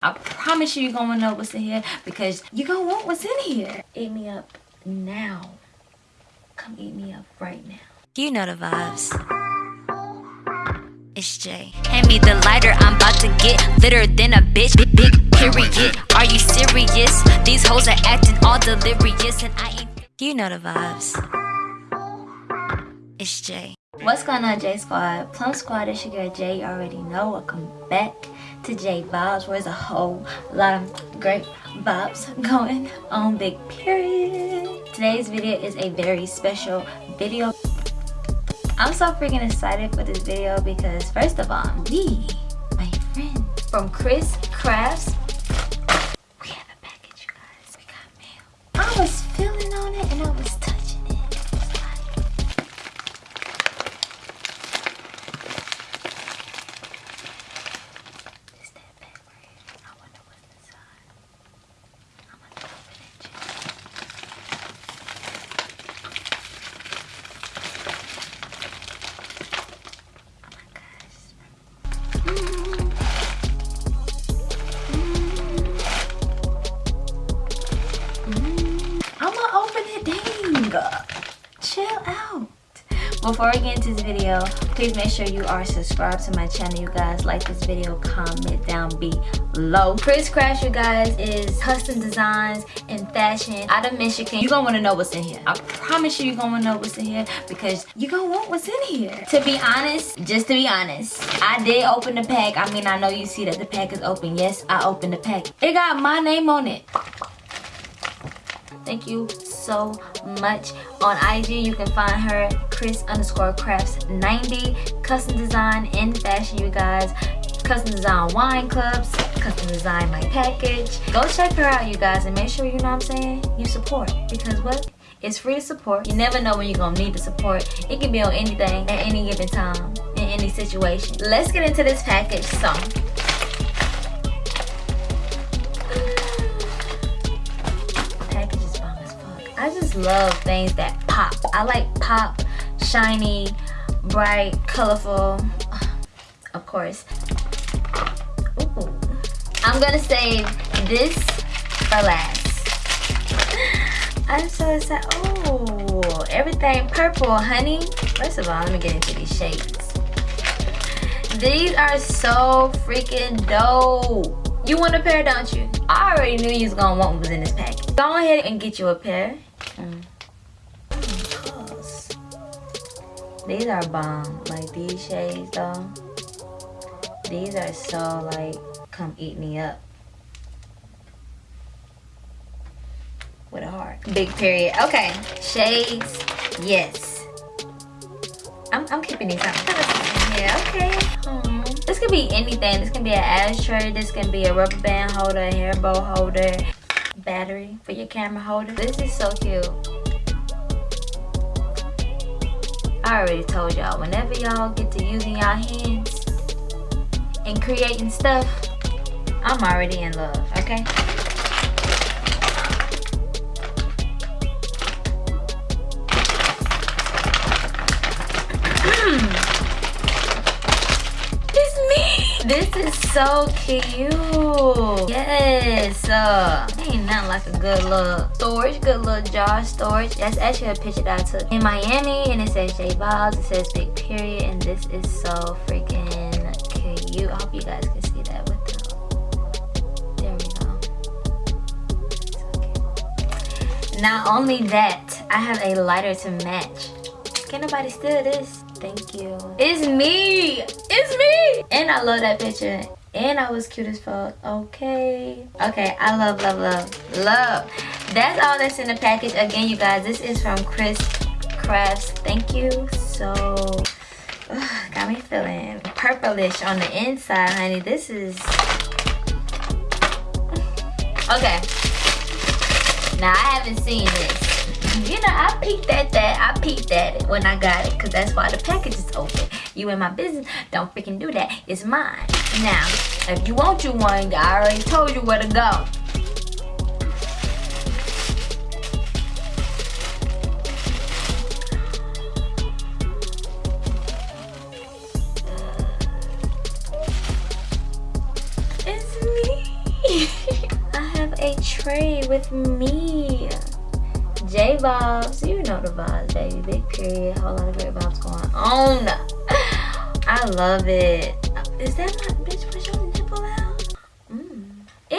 I promise you you're gonna know what's in here because you're gonna want what's in here. Eat me up now. Come eat me up right now. You know the vibes. It's Jay. Hand me the lighter, I'm about to get litter than a bitch. Big, big period. Are you serious? These hoes are acting all delirious, and I ain't. You know the vibes. It's Jay. What's going on, J Squad? Plum Squad, it's your girl Jay. You already know. Welcome back to J Vibes, where there's a whole lot of great vibes going on. Big period. Today's video is a very special video. I'm so freaking excited for this video because, first of all, we, my friend from Chris Crafts, Dang. Chill out. Before we get into this video, please make sure you are subscribed to my channel, you guys. Like this video, comment down below. Chris Crafts, you guys, is custom designs and fashion out of Michigan. You're gonna wanna know what's in here. I promise you, you're gonna wanna know what's in here because you're gonna want what's in here. To be honest, just to be honest, I did open the pack. I mean, I know you see that the pack is open. Yes, I opened the pack. It got my name on it. Thank you so much. On IG, you can find her Chris underscore crafts 90. Custom design and fashion, you guys. Custom design wine clubs. Custom design my package. Go check her out, you guys, and make sure you know what I'm saying. You support because what? It's free to support. You never know when you're gonna need the support. It can be on anything at any given time in any situation. Let's get into this package. So. I just love things that pop. I like pop, shiny, bright, colorful. Of course. Ooh. I'm gonna save this for last. I'm so excited. Oh, everything purple, honey. First of all, let me get into these shades. These are so freaking dope. You want a pair, don't you? I already knew you was gonna want what was in this package. Go ahead and get you a pair. Mm. Mm, cause These are bomb. Like these shades though. These are so like, come eat me up. With a heart. Big period. Okay. Shades. Yes. I'm, I'm keeping these out. Yeah, okay. This could be anything. This can be an ashtray. This can be a rubber band holder, a hair bow holder, battery for your camera holder. This is so cute. I already told y'all, whenever y'all get to using y'all hands and creating stuff, I'm already in love, okay? It's me! This is so cute. Yes. Uh, ain't nothing like a good little storage, good little jar storage. That's actually a picture that I took in Miami and it says J Balls. It says big period and this is so freaking cute. I hope you guys can see that with the, there we go. Cute. Not only that, I have a lighter to match. Can nobody steal this? Thank you. It's me. It's me. And I love that picture. And I was cute as fuck. Okay. Okay. I love, love, love, love. That's all that's in the package. Again, you guys, this is from Chris Crafts. Thank you so. Ugh, got me feeling purplish on the inside, honey. This is. Okay. Now I haven't seen this. You know, I peeked at that. I peeked at it when I got it because that's why the package is open. You in my business, don't freaking do that. It's mine. Now, if you want you one, I already told you where to go. It's me. I have a tray with me. J Bobs, you know the vibes, baby. Big period, whole lot of great vibes going on. I love it. Is that my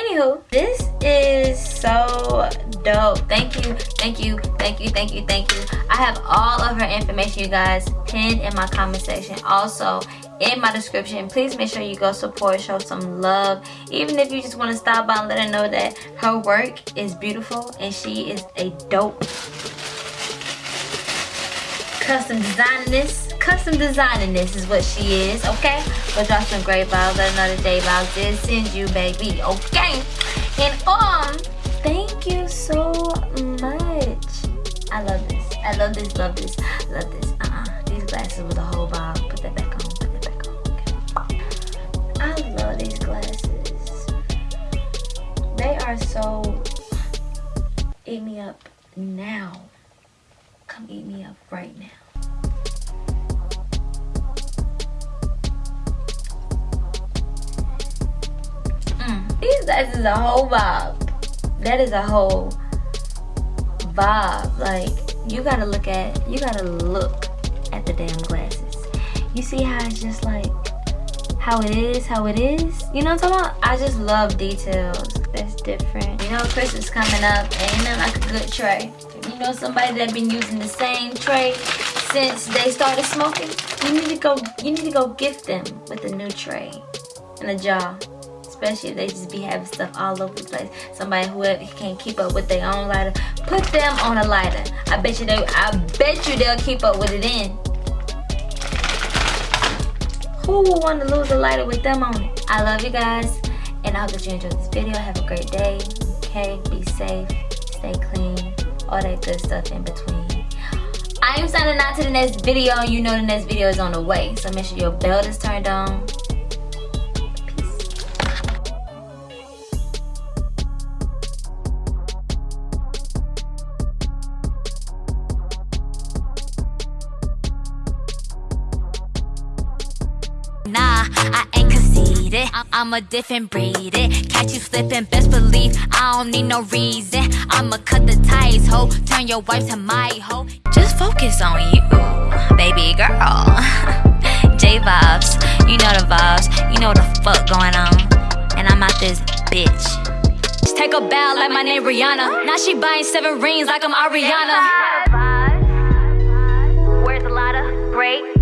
Anywho, this is so dope. Thank you, thank you, thank you, thank you, thank you. I have all of her information, you guys, pinned in my comment section. Also, in my description please make sure you go support show some love even if you just want to stop by and let her know that her work is beautiful and she is a dope custom this custom designing this is what she is okay but drop some great vibes let another day vibes did send you baby okay and um thank you so much i love this i love this love this love this uh-uh these glasses with a whole vibe put that back on, put that back on. Okay. I love these glasses. They are so eat me up now. Come eat me up right now. These guys is a whole vibe. That is a whole vibe. Like you gotta look at you gotta look at the damn glasses. You see how it's just like how it is, how it is. You know what I'm talking about? I just love details that's different. You know, Christmas coming up, ain't nothing like a good tray. You know somebody that been using the same tray since they started smoking? You need to go. You need to go gift them with a new tray and a jar. Especially if they just be having stuff all over the place. Somebody who can't keep up with their own lighter, put them on a lighter. I bet you they. I bet you they'll keep up with it in. Who will want to lose a lighter with them on it? I love you guys. And I hope that you enjoyed this video. Have a great day. Okay, be safe, stay clean, all that good stuff in between. I am signing out to the next video you know the next video is on the way. So make sure your bell is turned on. I'm a different breed. It. Catch you slipping, best believe I don't need no reason. I'ma cut the ties, ho. Turn your wife to my hoe. Just focus on you, baby girl. J vibes, you know the vibes. You know the fuck going on. And I'm out this bitch. Just take a bow like my name Rihanna. Now she buying seven rings like I'm Ariana. Where's the lot great?